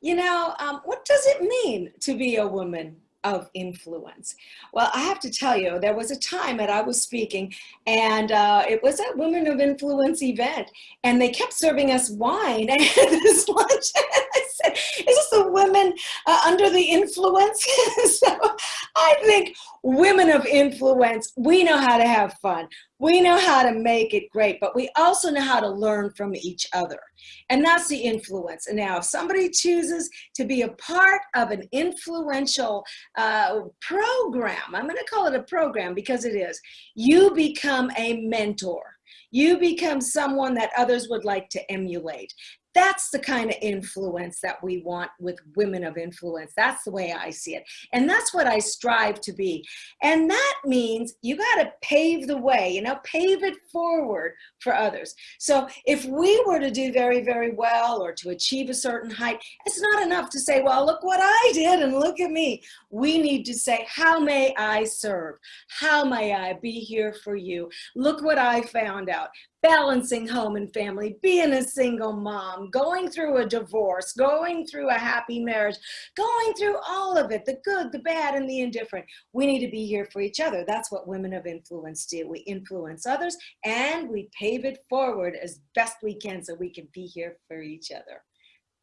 You know, um, what does it mean to be a woman of influence? Well, I have to tell you, there was a time that I was speaking and uh, it was a Women of Influence event and they kept serving us wine and this lunch. I said, is this uh, under the influence? so I think women of influence, we know how to have fun. We know how to make it great, but we also know how to learn from each other. And that's the influence. And now if somebody chooses to be a part of an influential uh, program, I'm gonna call it a program because it is, you become a mentor you become someone that others would like to emulate. That's the kind of influence that we want with women of influence. That's the way I see it. And that's what I strive to be. And that means you got to pave the way, you know, pave it forward for others. So if we were to do very, very well or to achieve a certain height, it's not enough to say, well, look what I did and look at me. We need to say, how may I serve? How may I be here for you? Look what I found out balancing home and family, being a single mom, going through a divorce, going through a happy marriage, going through all of it, the good, the bad, and the indifferent. We need to be here for each other. That's what women of influence do. We influence others and we pave it forward as best we can so we can be here for each other.